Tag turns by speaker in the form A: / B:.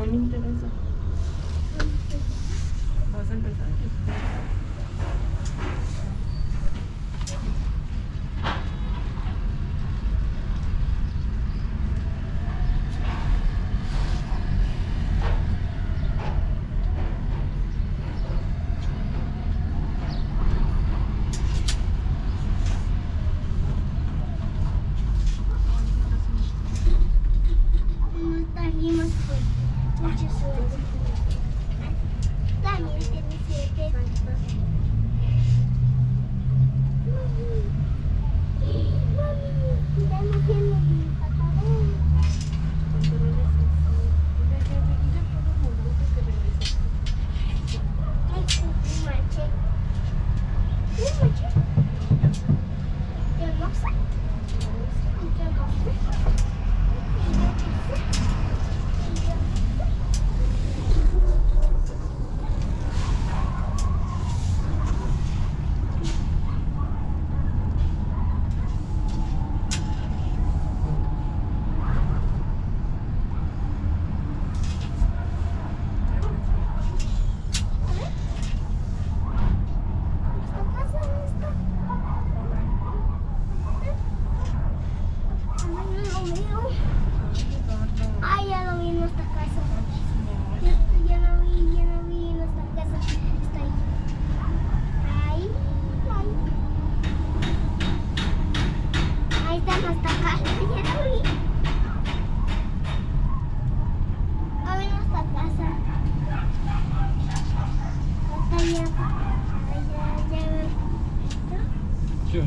A: sa ko. Pues,
B: mucho
C: Все.